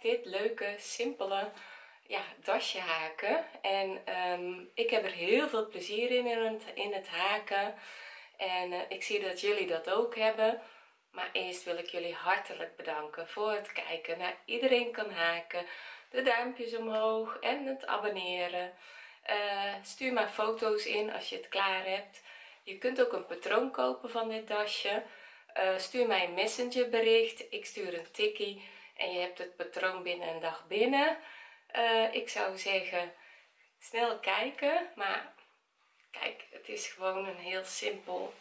dit leuke simpele ja, dasje haken. En ehm, ik heb er heel veel plezier in in het, in het haken. En eh, ik zie dat jullie dat ook hebben. Maar eerst wil ik jullie hartelijk bedanken voor het kijken naar iedereen kan haken. De duimpjes omhoog en het abonneren. Uh, stuur maar foto's in als je het klaar hebt. Je kunt ook een patroon kopen van dit dasje. Uh, stuur mij een messenger bericht ik stuur een tikkie en je hebt het patroon binnen een dag binnen. Uh, ik zou zeggen snel kijken maar kijk het is gewoon een heel simpel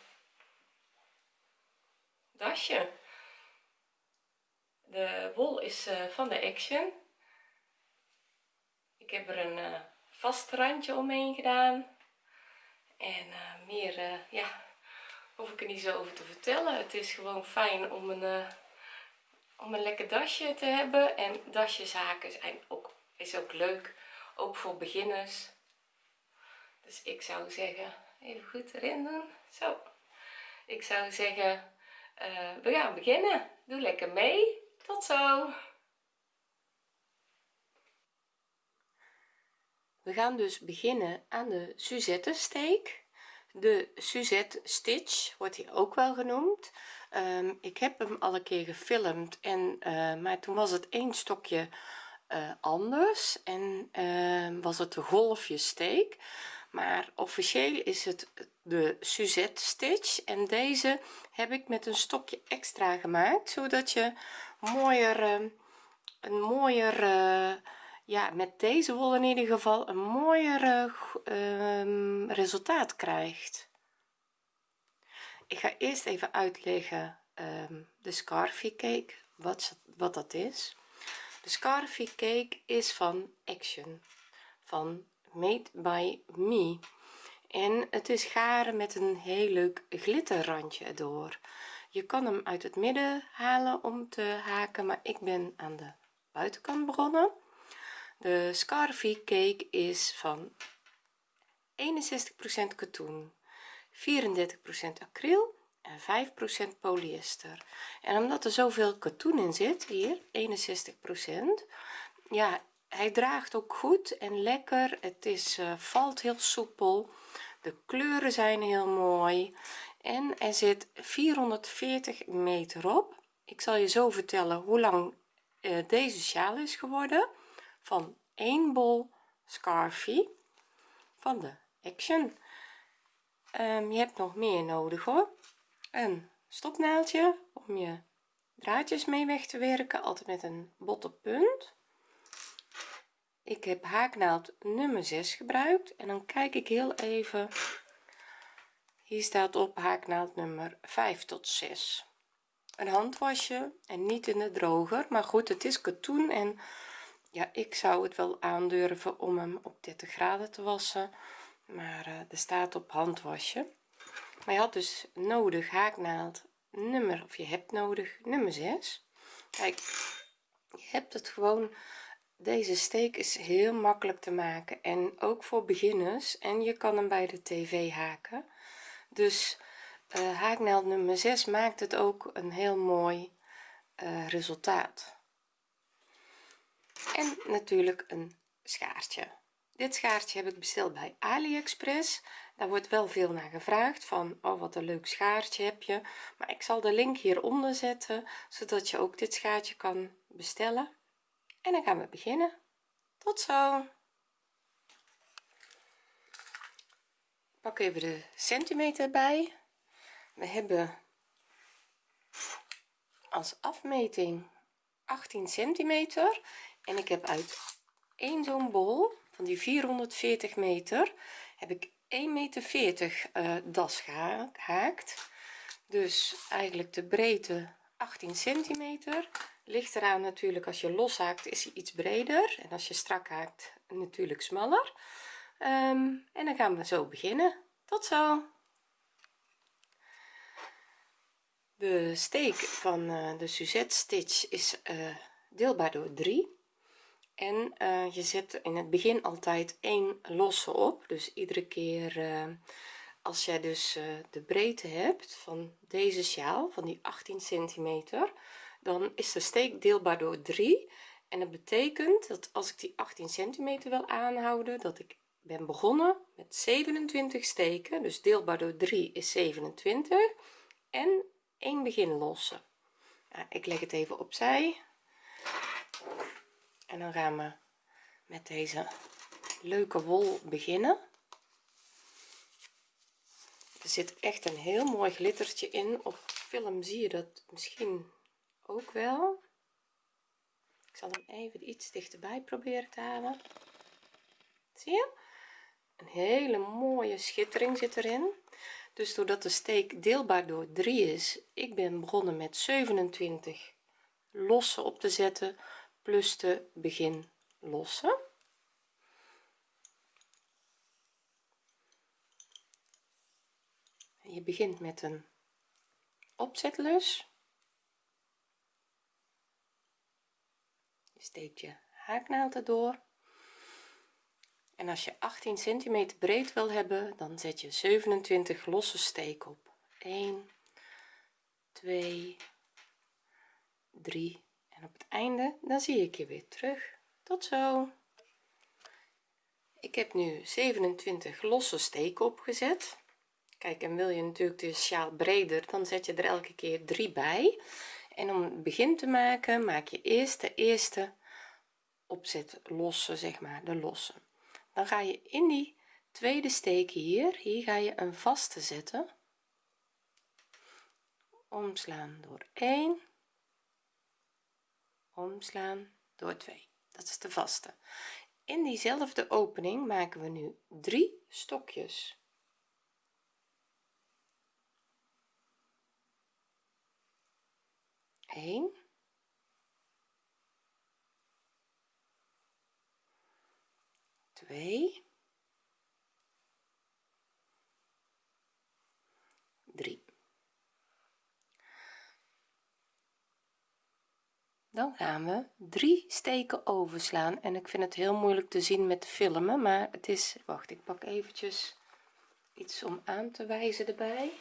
dasje. De wol is uh, van de action. Ik heb er een uh, vast randje omheen gedaan. En meer ja hoef ik er niet zo over te vertellen. Het is gewoon fijn om een om een lekker dasje te hebben. En dasjeshaken zijn ook is ook leuk ook voor beginners. Dus ik zou zeggen even goed erin doen. Zo. Ik zou zeggen uh, we gaan beginnen. Doe lekker mee. Tot zo. We gaan dus beginnen aan de Suzette steek de Suzette stitch wordt hij ook wel genoemd um, ik heb hem al een keer gefilmd en uh, maar toen was het één stokje uh, anders en uh, was het de golfje steek maar officieel is het de Suzette stitch en deze heb ik met een stokje extra gemaakt zodat je mooier ehm, een mooier ja met deze wol in ieder geval een mooier resultaat krijgt ik ga eerst even uitleggen um, de scarfie cake wat, wat dat is. De scarfie cake is van action van made by me. En het is garen met een heel leuk glitterrandje erdoor. Je kan hem uit het midden halen om te haken maar ik ben aan de buitenkant begonnen. De scarfie cake is van 61% katoen 34% acryl en 5% polyester. En omdat er zoveel katoen in zit hier 61% ja hij draagt ook goed en lekker. Het is uh, valt heel soepel. De kleuren zijn heel mooi. En er zit 440 meter op. Ik zal je zo vertellen hoe lang uh, deze sjaal is geworden. Van 1 bol scarfie van de action um, je hebt nog meer nodig hoor. Een stopnaaldje om je draadjes mee weg te werken altijd met een botte punt. Ik heb haaknaald nummer 6 gebruikt en dan kijk ik heel even. Hier staat op haaknaald nummer 5 tot 6 een handwasje en niet in de droger maar goed het is katoen en ja ik zou het wel aandurven om hem op 30 graden te wassen maar uh, er staat op handwasje. Maar je had dus nodig haaknaald nummer of je hebt nodig nummer 6 kijk je hebt het gewoon deze steek is heel makkelijk te maken en ook voor beginners. En je kan hem bij de tv haken. Dus uh, haaknaald nummer 6 maakt het ook een heel mooi uh, resultaat. En natuurlijk een schaartje dit schaartje heb ik besteld bij aliexpress. Daar wordt wel veel naar gevraagd van oh wat een leuk schaartje heb je. Maar ik zal de link hieronder zetten zodat je ook dit schaartje kan bestellen. En dan gaan we beginnen. Tot zo. Pak even de centimeter bij. We hebben als afmeting 18 centimeter. En ik heb uit één zo'n bol van die 440 meter heb ik 1 meter 40 uh, das gehaakt. Dus eigenlijk de breedte 18 centimeter. Ligt eraan natuurlijk als je los haakt is hij iets breder. En als je strak haakt natuurlijk smaller. Um, en dan gaan we zo beginnen. Tot zo. De steek van uh, de Suzette stitch is uh, deelbaar door 3 en uh, je zet in het begin altijd één losse op. Dus iedere keer als jij dus uh, de breedte hebt van deze sjaal van die 18 centimeter dan is de steek deelbaar door 3 en dat betekent dat als ik die 18 centimeter wil aanhouden dat ik ben begonnen met 27 steken. Dus deelbaar door 3 is 27 en 1 begin lossen. Nou, ik leg het even opzij en dan gaan we met deze leuke wol beginnen. Er zit echt een heel mooi glittertje in. Op film zie je dat misschien ook wel. Ik zal hem even iets dichterbij proberen te halen. Zie je? Een hele mooie schittering zit erin. Dus doordat de steek deelbaar door 3 is ik ben begonnen met 27 losse op te zetten plus de begin lossen. Je begint met een opzetlus. Je steekt je haaknaald erdoor en als je 18 centimeter breed wil hebben dan zet je 27 losse steek op. 1 2 3 op het einde dan zie ik je weer terug. Tot zo. Ik heb nu 27 losse steken opgezet. Kijk en wil je natuurlijk de sjaal breder dan zet je er elke keer 3 bij. En om het begin te maken maak je eerst de eerste opzet losse zeg maar de losse. Dan ga je in die tweede steek hier hier ga je een vaste zetten. Omslaan door 1 omslaan door 2 dat is de vaste. In diezelfde opening maken we nu drie stokjes. 1 2 3 dan gaan we drie steken overslaan. En ik vind het heel moeilijk te zien met filmen maar het is wacht ik pak eventjes iets om aan te wijzen erbij.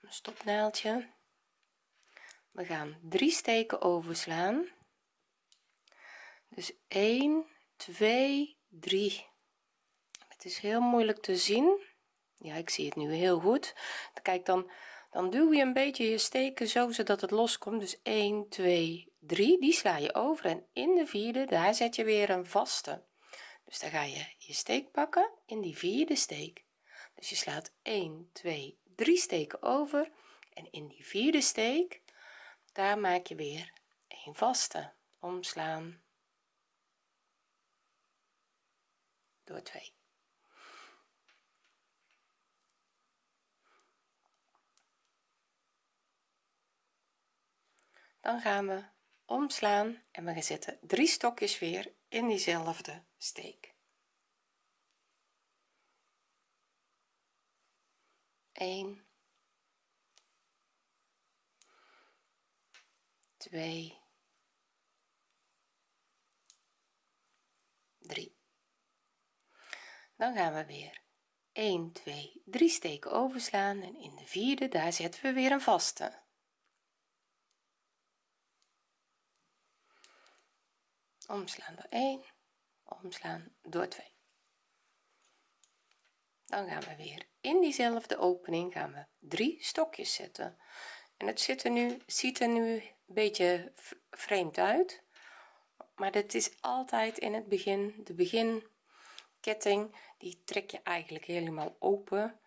Een stopnaaldje we gaan drie steken overslaan. Dus 1 2 3 het is heel moeilijk te zien. Ja ik zie het nu heel goed. Kijk dan dan duw je een beetje je steken zo zodat het loskomt. Dus 1 2 3 die sla je over en in de vierde daar zet je weer een vaste. Dus dan ga je je steek pakken in die vierde steek. Dus je slaat 1 2 3 steken over. En in die vierde steek daar maak je weer een vaste. Omslaan. Door 2 dan gaan we omslaan en we zetten drie stokjes weer in diezelfde steek. 1 2 3 dan gaan we weer 1 2 3 steken overslaan en in de vierde daar zetten we weer een vaste omslaan door 1 omslaan door 2 dan gaan we weer in diezelfde opening gaan we drie stokjes zetten. En het zit er nu ziet er nu een beetje vreemd uit maar dit is altijd in het begin de beginketting die trek je eigenlijk helemaal open.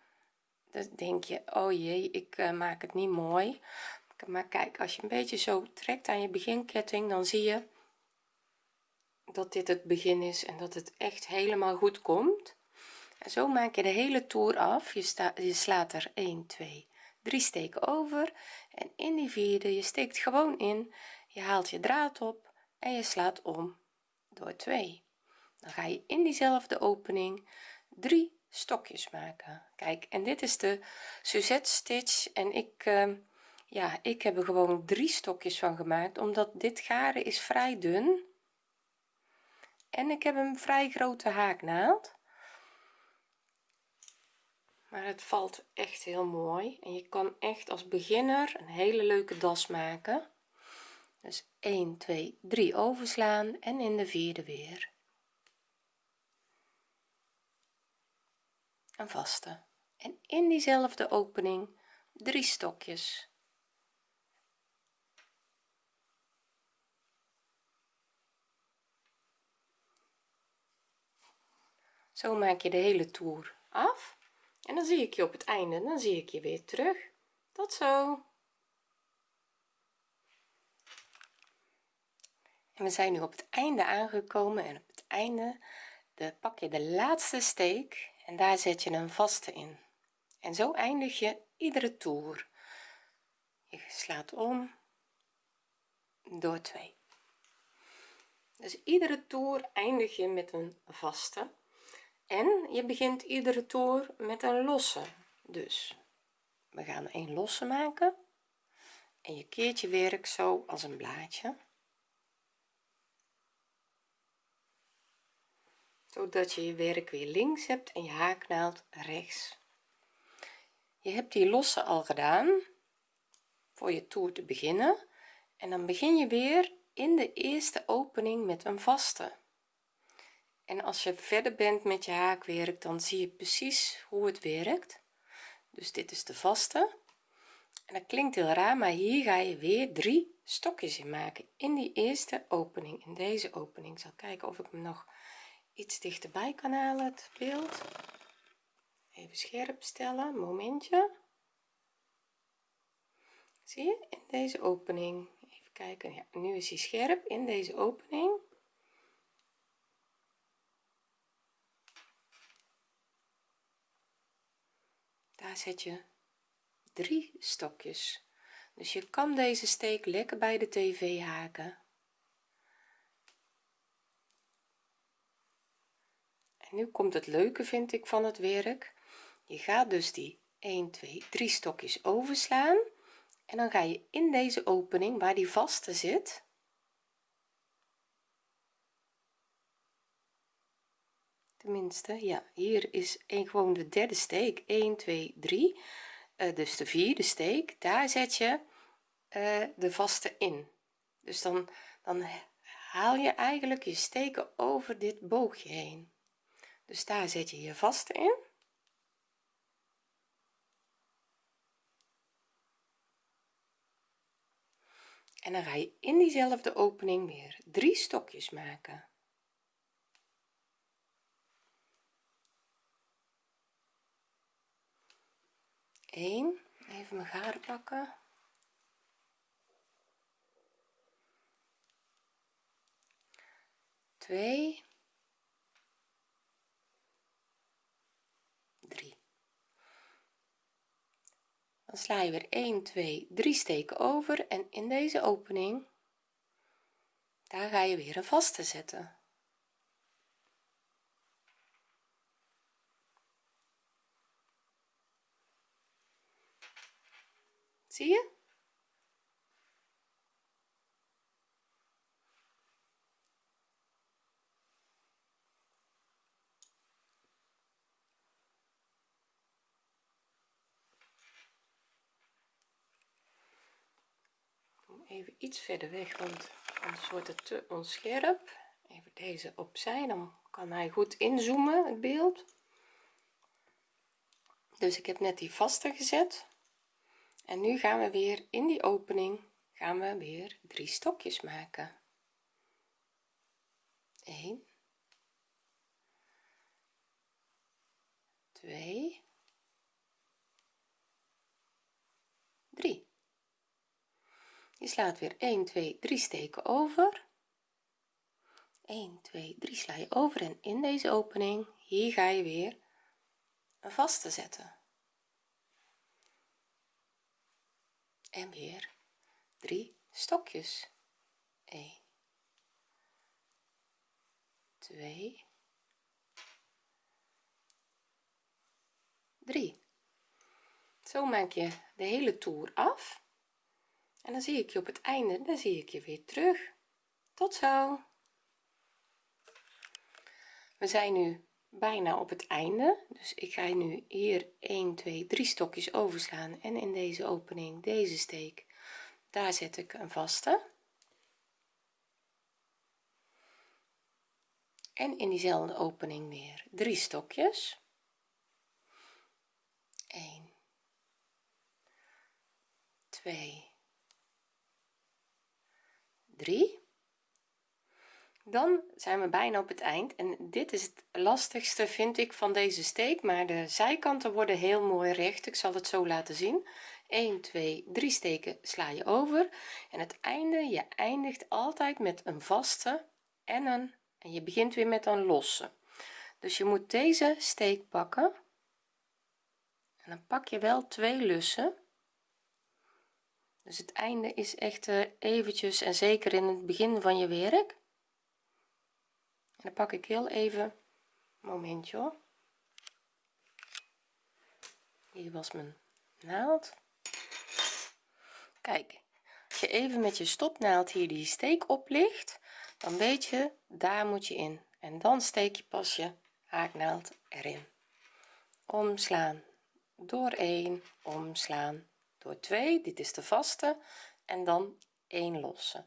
Dan denk je oh jee ik uh, maak het niet mooi. Maar kijk als je een beetje zo trekt aan je beginketting dan zie je dat dit het begin is en dat het echt helemaal goed komt. En zo maak je de hele toer af. Je, staat je slaat er 1 2 3 steken over. En in die vierde je steekt gewoon in. Je haalt je draad op en je slaat om door 2 dan ga je in diezelfde opening 3 stokjes maken. Kijk en dit is de Suzette stitch. En ik uh, ja ik heb er gewoon drie stokjes van gemaakt omdat dit garen is vrij dun en ik heb een vrij grote haaknaald. Maar het valt echt heel mooi. En je kan echt als beginner een hele leuke das maken. Dus 1 2 3 overslaan en in de vierde weer. Een vaste. En in diezelfde opening drie stokjes zo maak je de hele toer af. En dan zie ik je op het einde dan zie ik je weer terug. Tot zo. En we zijn nu op het einde aangekomen en op het einde de, pak je de laatste steek en daar zet je een vaste in. En zo eindig je iedere toer. Je slaat om door twee. Dus iedere toer eindig je met een vaste en je begint iedere toer met een losse. Dus we gaan een losse maken. En je keert je werk zo als een blaadje. Zodat je je werk weer links hebt en je haaknaald rechts. Je hebt die losse al gedaan voor je toer te beginnen. En dan begin je weer in de eerste opening met een vaste en als je verder bent met je haakwerk dan zie je precies hoe het werkt. Dus dit is de vaste. En dat klinkt heel raar maar hier ga je weer drie stokjes in maken in die eerste opening. In deze opening. Ik zal kijken of ik hem nog iets dichterbij kan halen het beeld. Even scherp stellen momentje. Zie je? In deze opening. Even kijken. Ja nu is hij scherp in deze opening zet je drie stokjes. Dus je kan deze steek lekker bij de tv haken. En nu komt het leuke vind ik van het werk. Je gaat dus die 1 2 3 stokjes overslaan. En dan ga je in deze opening waar die vaste zit tenminste ja hier is een gewoon de derde steek. 1 2 3 uh, dus de vierde steek daar zet je uh, de vaste in. Dus dan dan haal je eigenlijk je steken over dit boogje heen. Dus daar zet je je vaste in. En dan ga je in diezelfde opening weer drie stokjes maken 1 even mijn garen pakken. Twee. Drie. Dan sla je weer 1 2 3 steken over. En in deze opening daar ga je weer een vaste zetten zie je? Even iets verder weg want anders wordt het te onscherp. Even deze opzij dan kan hij goed inzoomen het beeld. Dus ik heb net die vaste gezet en nu gaan we weer in die opening gaan we weer drie stokjes maken. 1 2 3 je slaat weer 1 2 3 steken over. 1 2 3 sla je over en in deze opening hier ga je weer een vaste zetten en weer drie stokjes. 1 2 3 zo maak je de hele toer af. En dan zie ik je op het einde dan zie ik je weer terug. Tot zo. We zijn nu bijna op het einde. Dus ik ga nu hier 1 2 3 stokjes overslaan. En in deze opening deze steek daar zet ik een vaste. En in diezelfde opening weer drie stokjes. 1 2 3 dan zijn we bijna op het eind en dit is het lastigste vind ik van deze steek maar de zijkanten worden heel mooi recht. Ik zal het zo laten zien. 1 2 3 steken sla je over en het einde je eindigt altijd met een vaste en een en je begint weer met een losse. Dus je moet deze steek pakken en dan pak je wel twee lussen. Dus het einde is echt uh, eventjes en zeker in het begin van je werk dan pak ik heel even momentje hoor. hier was mijn naald. Kijk als je even met je stopnaald hier die steek oplicht dan weet je daar moet je in. En dan steek je pas je haaknaald erin. Omslaan. Door 1 omslaan. Door 2 dit is de vaste. En dan 1 losse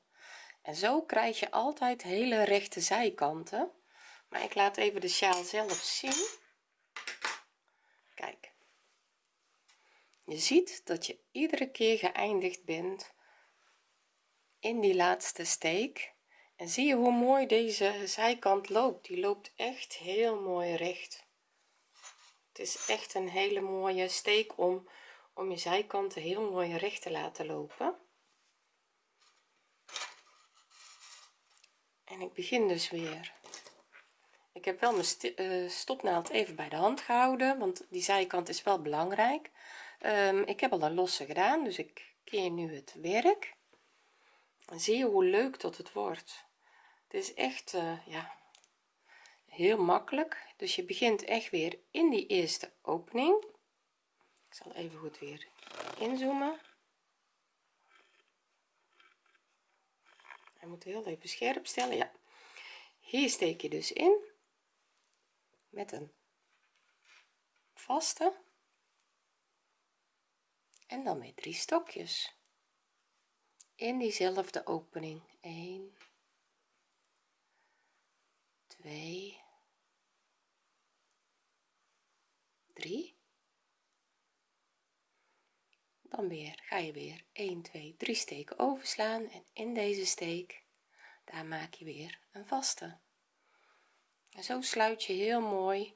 en zo krijg je altijd hele rechte zijkanten. Maar ik laat even de sjaal zelf zien. Kijk. Je ziet dat je iedere keer geëindigd bent in die laatste steek. En zie je hoe mooi deze zijkant loopt? Die loopt echt heel mooi recht. Het is echt een hele mooie steek om om je zijkanten heel mooi recht te laten lopen en ik begin dus weer. Ik heb wel mijn uh, stopnaald even bij de hand gehouden want die zijkant is wel belangrijk. Um, ik heb al een losse gedaan dus ik keer nu het werk. En zie je hoe leuk dat het wordt. Het is echt uh, ja heel makkelijk. Dus je begint echt weer in die eerste opening. Ik zal even goed weer inzoomen hij moet heel even scherp stellen ja. Hier steek je dus in met een vaste en dan met drie stokjes. In diezelfde opening. 1 2 3 dan weer ga je weer 1 2 3 steken overslaan en in deze steek daar maak je weer een vaste. En zo sluit je heel mooi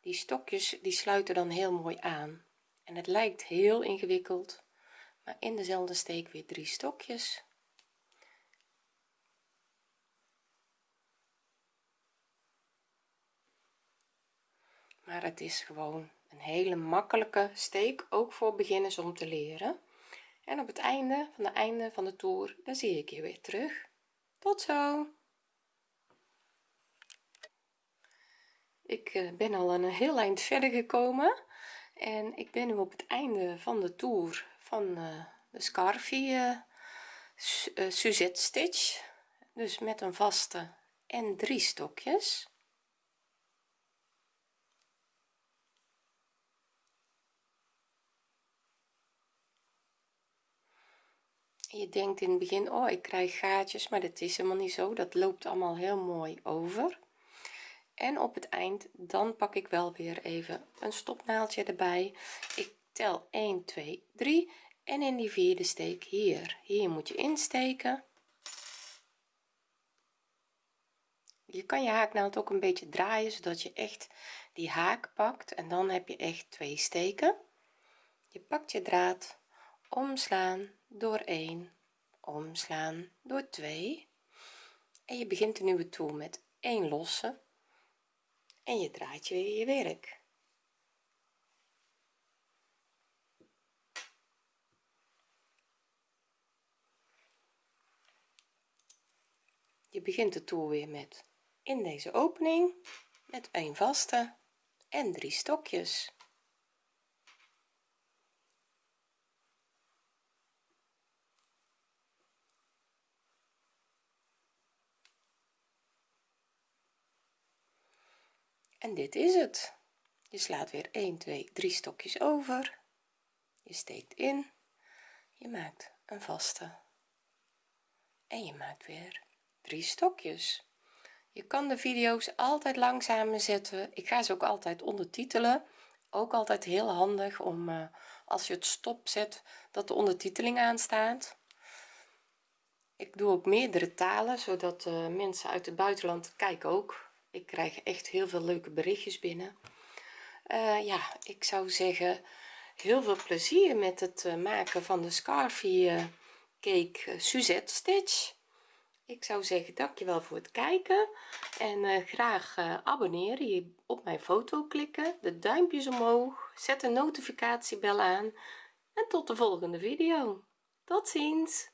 die stokjes die sluiten dan heel mooi aan. En het lijkt heel ingewikkeld maar in dezelfde steek weer drie stokjes. Maar het is gewoon een hele makkelijke steek ook voor beginners om te leren. En op het einde van de einde van de toer dan zie ik je weer terug. Tot zo! Ik eh, ben al een heel eind verder gekomen en ik ben nu op het einde van de toer van uh, de scarfie uh, Suzette stitch. Dus met een vaste en drie stokjes je denkt in het begin oh ik krijg gaatjes maar dat is helemaal niet zo. Dat loopt allemaal heel mooi over. En op het eind dan pak ik wel weer even een stopnaaldje erbij. Ik tel 1 2 3 en in die vierde steek hier. Hier moet je insteken. Je kan je haaknaald ook een beetje draaien zodat je echt die haak pakt. En dan heb je echt twee steken. Je pakt je draad omslaan door 1 omslaan door 2 en je begint een nieuwe toer met 1 losse en je draait weer je werk. Je begint de toer weer met in deze opening met een vaste en drie stokjes en dit is het. Je slaat weer 1 2 3 stokjes over. Je steekt in. Je maakt een vaste. En je maakt weer drie stokjes. Je kan de video's altijd langzamer zetten. Ik ga ze ook altijd ondertitelen. Ook altijd heel handig om uh, als je het stop zet dat de ondertiteling aanstaat. Ik doe ook meerdere talen zodat uh, mensen uit het buitenland kijken ook ik krijg echt heel veel leuke berichtjes binnen. Uh, ja ik zou zeggen heel veel plezier met het uh, maken van de scarfie cake Suzette stitch. Ik zou zeggen dankjewel voor het kijken. En graag abonneren je op mijn foto klikken de duimpjes omhoog zet de notificatiebel aan en tot de volgende video. Tot ziens